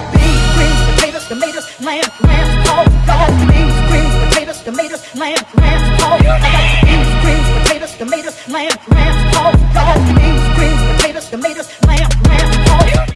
got beans, greens, potatoes, tomatoes, lamb, lamb, pork. I got beans, greens, potatoes, tomatoes, lamb, lamb, pork. I got beans, greens, potatoes, tomatoes, lamb, lamb, pork.